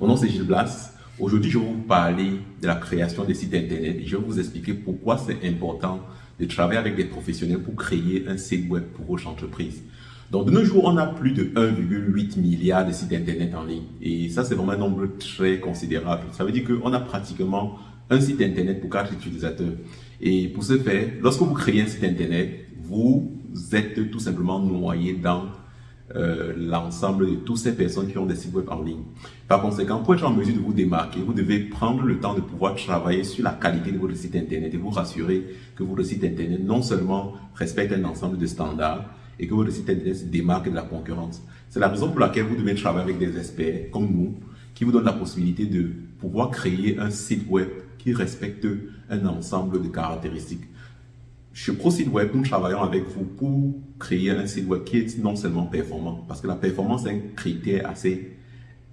Mon nom c'est Gilles Blas. Aujourd'hui, je vais vous parler de la création des sites internet et je vais vous expliquer pourquoi c'est important de travailler avec des professionnels pour créer un site web pour votre entreprise. Donc, de nos jours, on a plus de 1,8 milliard de sites internet en ligne et ça, c'est vraiment un nombre très considérable. Ça veut dire qu'on a pratiquement un site internet pour quatre utilisateurs. Et pour ce faire, lorsque vous créez un site internet, vous êtes tout simplement noyé dans euh, l'ensemble de toutes ces personnes qui ont des sites web en ligne. Par conséquent, pour être en mesure de vous démarquer, vous devez prendre le temps de pouvoir travailler sur la qualité de votre site internet et vous rassurer que votre site internet non seulement respecte un ensemble de standards et que votre site internet se démarque de la concurrence. C'est la raison pour laquelle vous devez travailler avec des experts comme nous qui vous donnent la possibilité de pouvoir créer un site web qui respecte un ensemble de caractéristiques. Chez ProSite Web, nous travaillons avec vous pour créer un site web qui est non seulement performant, parce que la performance est un critère assez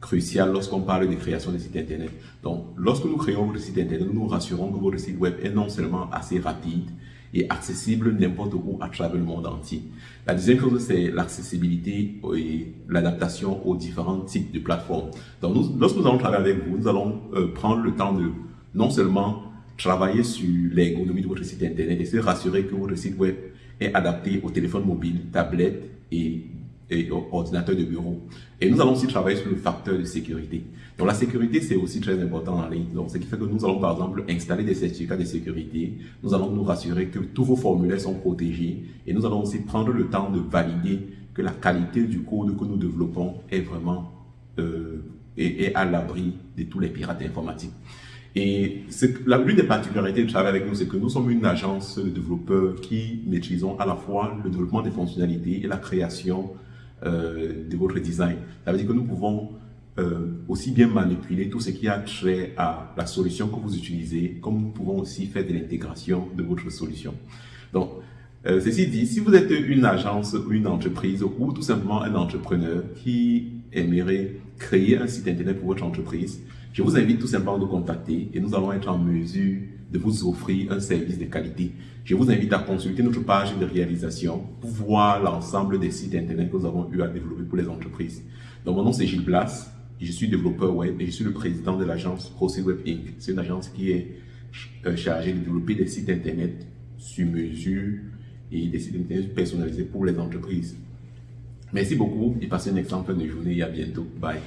crucial lorsqu'on parle de création de sites internet. Donc, lorsque nous créons votre site internet, nous nous rassurons que votre site web est non seulement assez rapide et accessible n'importe où à travers le monde entier. La deuxième chose, c'est l'accessibilité et l'adaptation aux différents types de plateformes. Donc, lorsque nous allons travailler avec vous, nous allons euh, prendre le temps de non seulement travailler sur l'ergonomie de votre site internet et se rassurer que votre site web est adapté au téléphone mobile, tablette et, et ordinateur de bureau. Et nous allons aussi travailler sur le facteur de sécurité. Donc la sécurité, c'est aussi très important en ligne. Donc ce qui fait que nous allons par exemple installer des certificats de sécurité. Nous allons nous rassurer que tous vos formulaires sont protégés et nous allons aussi prendre le temps de valider que la qualité du code que nous développons est vraiment euh, est à l'abri de tous les pirates informatiques. Et l'une des particularités de travailler avec nous, c'est que nous sommes une agence de développeurs qui maîtrisons à la fois le développement des fonctionnalités et la création euh, de votre design. Ça veut dire que nous pouvons euh, aussi bien manipuler tout ce qui a trait à la solution que vous utilisez, comme nous pouvons aussi faire de l'intégration de votre solution. Donc, euh, ceci dit, si vous êtes une agence une entreprise ou tout simplement un entrepreneur qui aimerait créer un site internet pour votre entreprise, je vous invite tout simplement à nous contacter et nous allons être en mesure de vous offrir un service de qualité. Je vous invite à consulter notre page de réalisation pour voir l'ensemble des sites internet que nous avons eu à développer pour les entreprises. Donc, mon nom c'est Gilles Blas, je suis développeur web et je suis le président de l'agence Web Inc. C'est une agence qui est euh, chargée de développer des sites internet sur mesure et des sites internet personnalisés pour les entreprises. Merci beaucoup et passez une excellente journée à bientôt. Bye.